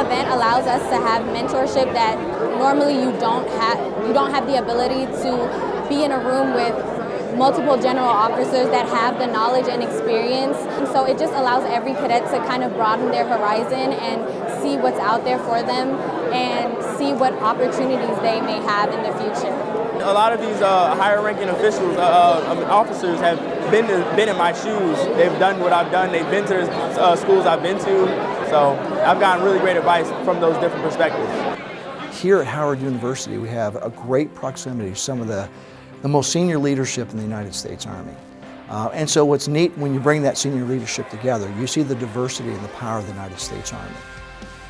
event allows us to have mentorship that normally you don't have you don't have the ability to be in a room with multiple general officers that have the knowledge and experience. And so it just allows every cadet to kind of broaden their horizon and see what's out there for them and see what opportunities they may have in the future. A lot of these uh, higher ranking officials, uh, uh, officers have been, been in my shoes. They've done what I've done. They've been to the uh, schools I've been to. So I've gotten really great advice from those different perspectives. Here at Howard University, we have a great proximity to some of the, the most senior leadership in the United States Army. Uh, and so what's neat when you bring that senior leadership together, you see the diversity and the power of the United States Army.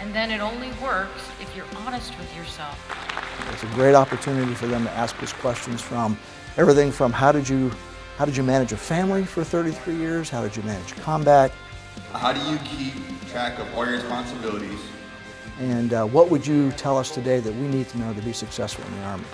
And then it only works if you're honest with yourself. It's a great opportunity for them to ask us questions from everything from how did you, how did you manage a family for 33 years? How did you manage combat? How do you keep track of all your responsibilities? And uh, what would you tell us today that we need to know to be successful in the Army?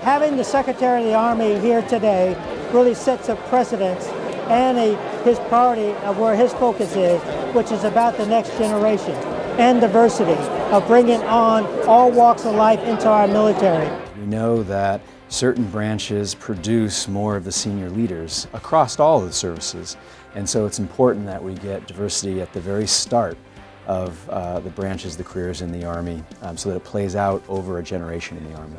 Having the Secretary of the Army here today really sets a precedence and a, his priority of where his focus is, which is about the next generation and diversity of bringing on all walks of life into our military. We know that certain branches produce more of the senior leaders across all of the services. And so it's important that we get diversity at the very start of uh, the branches, the careers in the Army, um, so that it plays out over a generation in the Army.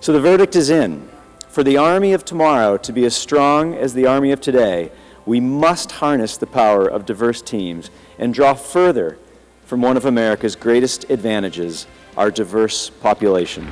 So the verdict is in. For the Army of tomorrow to be as strong as the Army of today, we must harness the power of diverse teams and draw further from one of America's greatest advantages, our diverse population.